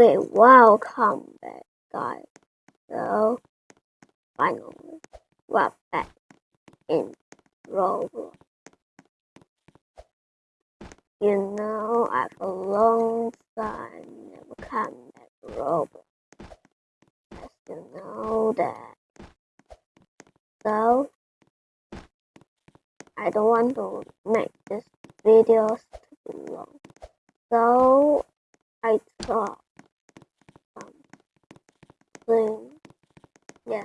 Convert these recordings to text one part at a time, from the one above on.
Okay, welcome back, guys. So, finally, we're back in Roblox. You know, I've a long time never come back to Roblox. As you know that. So, I don't want to make this videos too long. So, I thought something, yeah.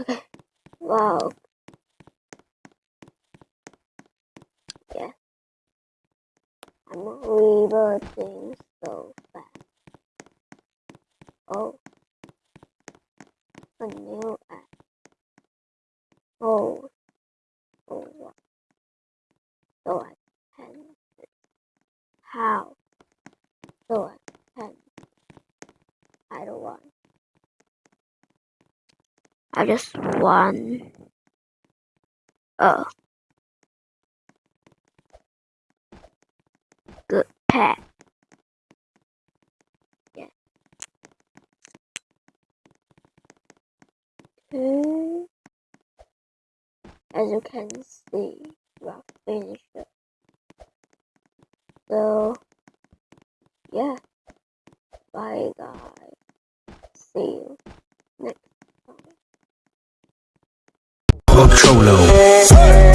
Okay, wow. Yeah. I'm reverting so fast. Oh. A new app. Oh. Oh, what? So I can. How? So I can. I don't want. I just want. Oh. Good pet. Yeah. Okay. As you can see, we're finished. So, yeah. Bye, guys. See you next time. Cholo.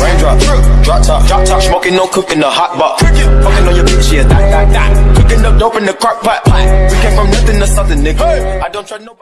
Raindrop, drop top, drop top, smoking, no cooking, the hot pot. Fucking on your bitch, yeah, that, that, that. Cooking up dope in the crock pot. We came from nothing to something, nigga. I don't trust nobody.